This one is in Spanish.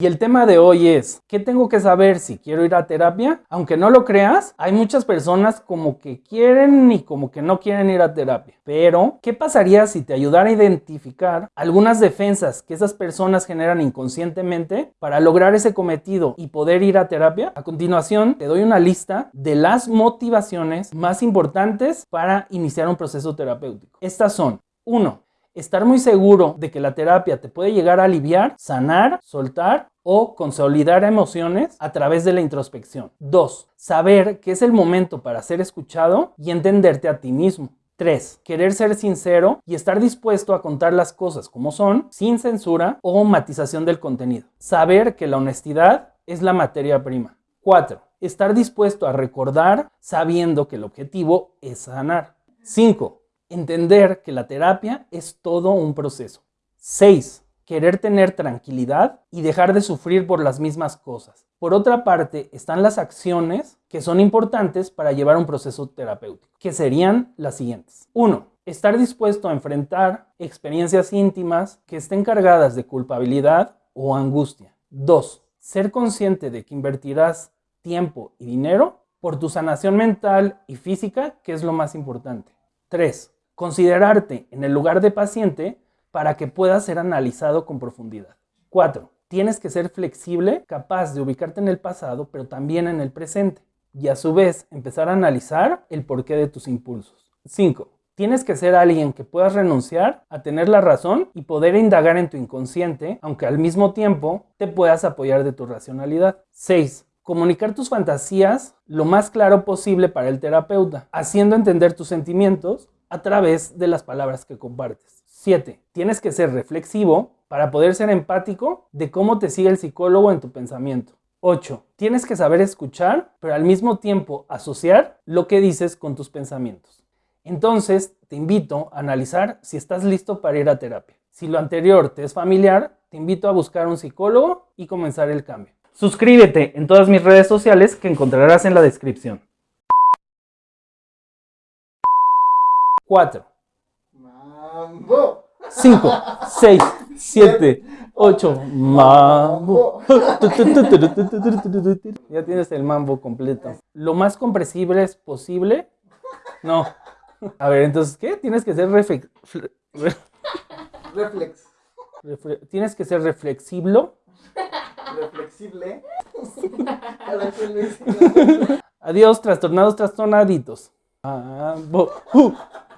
Y el tema de hoy es, ¿qué tengo que saber si quiero ir a terapia? Aunque no lo creas, hay muchas personas como que quieren y como que no quieren ir a terapia. Pero, ¿qué pasaría si te ayudara a identificar algunas defensas que esas personas generan inconscientemente para lograr ese cometido y poder ir a terapia? A continuación, te doy una lista de las motivaciones más importantes para iniciar un proceso terapéutico. Estas son, 1 estar muy seguro de que la terapia te puede llegar a aliviar, sanar, soltar o consolidar emociones a través de la introspección. 2. Saber que es el momento para ser escuchado y entenderte a ti mismo. 3. Querer ser sincero y estar dispuesto a contar las cosas como son, sin censura o matización del contenido. Saber que la honestidad es la materia prima. 4. Estar dispuesto a recordar sabiendo que el objetivo es sanar. 5 entender que la terapia es todo un proceso. 6. Querer tener tranquilidad y dejar de sufrir por las mismas cosas. Por otra parte, están las acciones que son importantes para llevar un proceso terapéutico, que serían las siguientes. 1. Estar dispuesto a enfrentar experiencias íntimas que estén cargadas de culpabilidad o angustia. 2. Ser consciente de que invertirás tiempo y dinero por tu sanación mental y física, que es lo más importante. 3 Considerarte en el lugar de paciente para que puedas ser analizado con profundidad. 4. Tienes que ser flexible, capaz de ubicarte en el pasado, pero también en el presente. Y a su vez, empezar a analizar el porqué de tus impulsos. 5. Tienes que ser alguien que puedas renunciar a tener la razón y poder indagar en tu inconsciente, aunque al mismo tiempo te puedas apoyar de tu racionalidad. 6. Comunicar tus fantasías lo más claro posible para el terapeuta, haciendo entender tus sentimientos a través de las palabras que compartes. 7. Tienes que ser reflexivo para poder ser empático de cómo te sigue el psicólogo en tu pensamiento. 8. Tienes que saber escuchar, pero al mismo tiempo asociar lo que dices con tus pensamientos. Entonces, te invito a analizar si estás listo para ir a terapia. Si lo anterior te es familiar, te invito a buscar un psicólogo y comenzar el cambio. Suscríbete en todas mis redes sociales que encontrarás en la descripción. 4, 5, 6, 7, 8, mambo. Ya tienes el mambo completo. Lo más comprensible es posible. No. A ver, entonces, ¿qué? Tienes que ser reflex. Reflex. Tienes que ser reflexible. Reflexible. Adiós, trastornados, trastornaditos. Mambo.